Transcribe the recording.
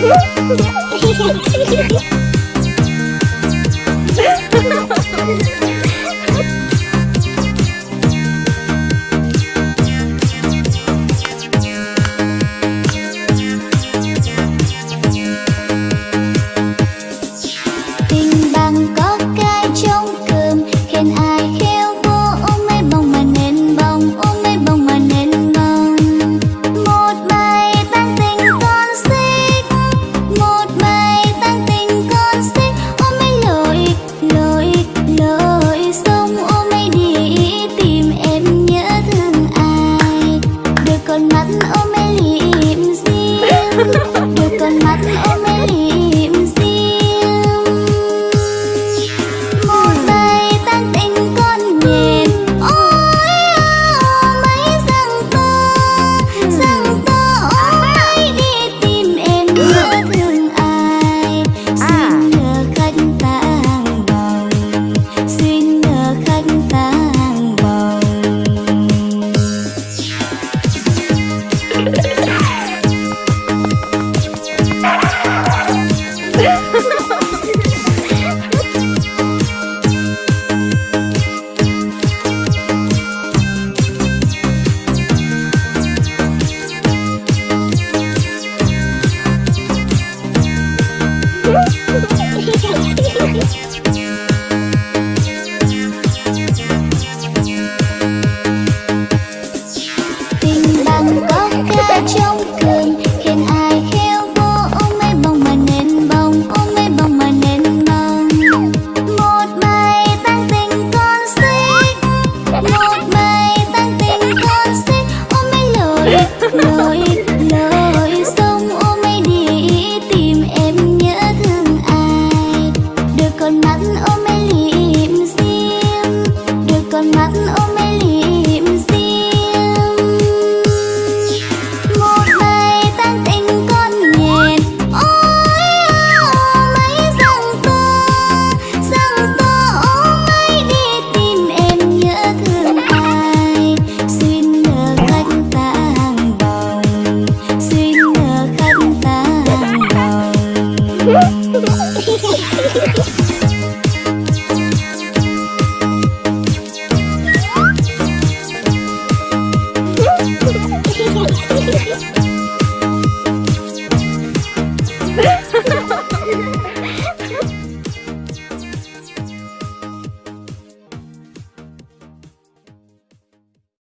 Woo! mới liệm riêng. con mắt ôm mê liệm riêng. Một ngày tan tình con nghẹn ôi mấy rằng ta rằng ta ôm ấy đi tìm em nhớ thương ai. Xin nhờ khách ta bồng xin nhờ khách ta bồng